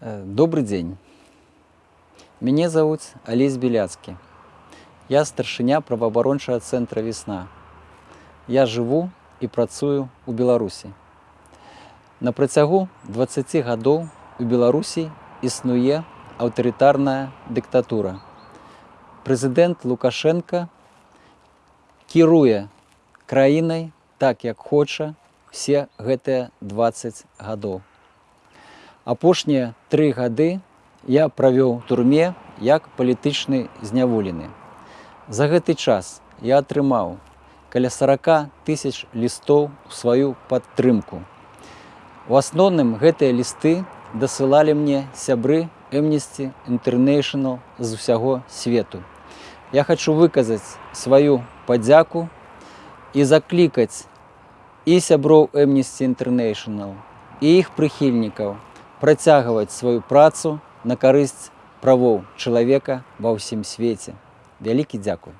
Э, Добрый день. Меня зовут Олесь Беляцкий. Я старшыня праваабарончага цэнтра весна. Я жыву і працую у Беларусі. На працягу 20 гадоў у Беларусі існуе аўтарытарная дыктатура. Прэзідэнт Лукашенко кіруе краінай так, як хоча все гэтыя 20 гадоў. Апошнія тры гады я правёў турме як палітычны зняволены. За гэты час я атрымаў каля 40 тысяч лістоў у сваю падтрымку. У асноўным гэтыя лісты дасылалі мне сябры Amnesty International з усяго свету. Я хочу выказаць сваю падзяку і заклікаць і сяброў Amnesty International і іх прыхільнікаў працягваць сваю працу на карысць правоў чалавека ва ўсім свеце. Вялікі дзякуй.